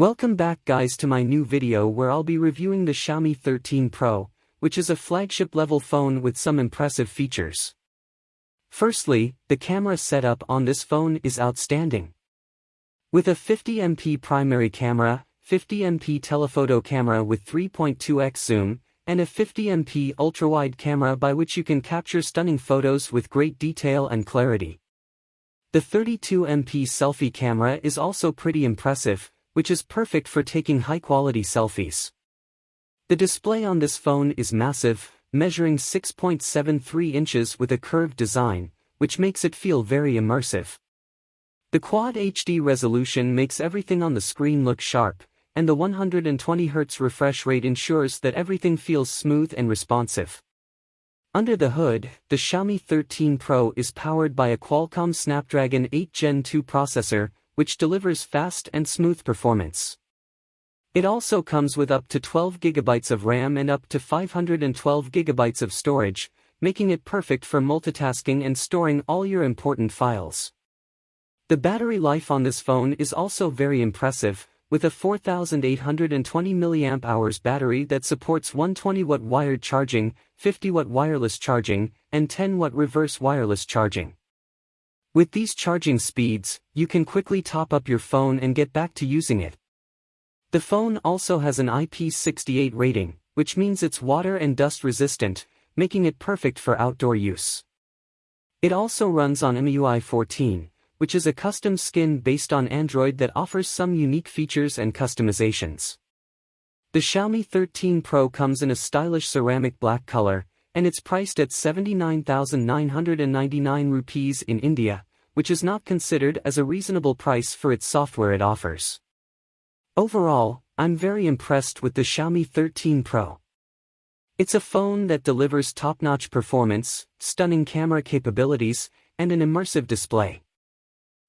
Welcome back guys to my new video where I'll be reviewing the Xiaomi 13 Pro, which is a flagship level phone with some impressive features. Firstly, the camera setup on this phone is outstanding. With a 50MP primary camera, 50MP telephoto camera with 3.2x zoom, and a 50MP ultrawide camera by which you can capture stunning photos with great detail and clarity. The 32MP selfie camera is also pretty impressive, which is perfect for taking high-quality selfies. The display on this phone is massive, measuring 6.73 inches with a curved design, which makes it feel very immersive. The Quad HD resolution makes everything on the screen look sharp, and the 120Hz refresh rate ensures that everything feels smooth and responsive. Under the hood, the Xiaomi 13 Pro is powered by a Qualcomm Snapdragon 8 Gen 2 processor, which delivers fast and smooth performance. It also comes with up to 12GB of RAM and up to 512GB of storage, making it perfect for multitasking and storing all your important files. The battery life on this phone is also very impressive, with a 4820 mAh battery that supports 120W wired charging, 50W wireless charging, and 10W reverse wireless charging. With these charging speeds, you can quickly top up your phone and get back to using it. The phone also has an IP68 rating, which means it's water and dust resistant, making it perfect for outdoor use. It also runs on MIUI 14, which is a custom skin based on Android that offers some unique features and customizations. The Xiaomi 13 Pro comes in a stylish ceramic black color, and it's priced at 79,999 rupees in India, which is not considered as a reasonable price for its software it offers. Overall, I'm very impressed with the Xiaomi 13 Pro. It's a phone that delivers top-notch performance, stunning camera capabilities, and an immersive display.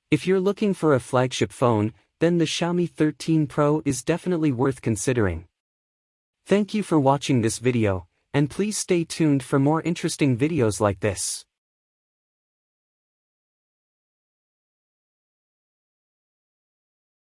If you're looking for a flagship phone, then the Xiaomi 13 Pro is definitely worth considering. Thank you for watching this video, and please stay tuned for more interesting videos like this.